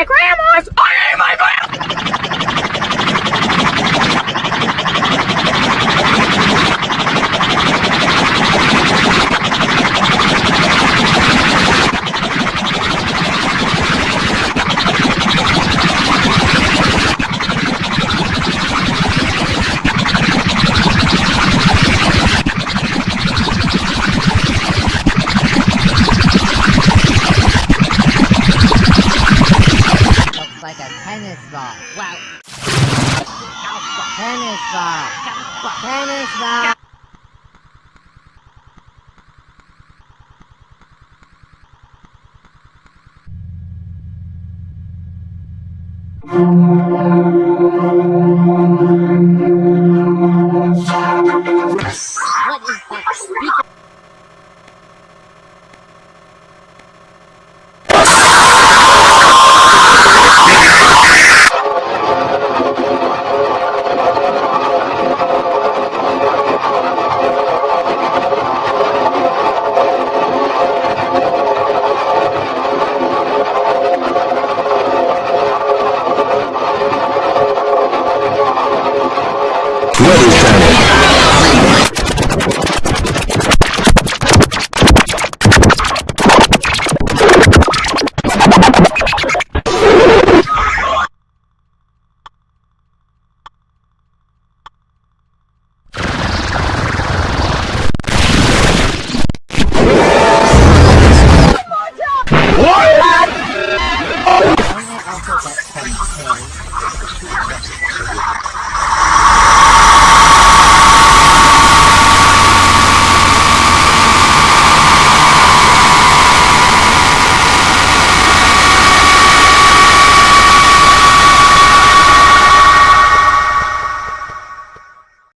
my grandma's! A tennis ball. Wow. Tennis ball. Tennis ball. Thank Hall.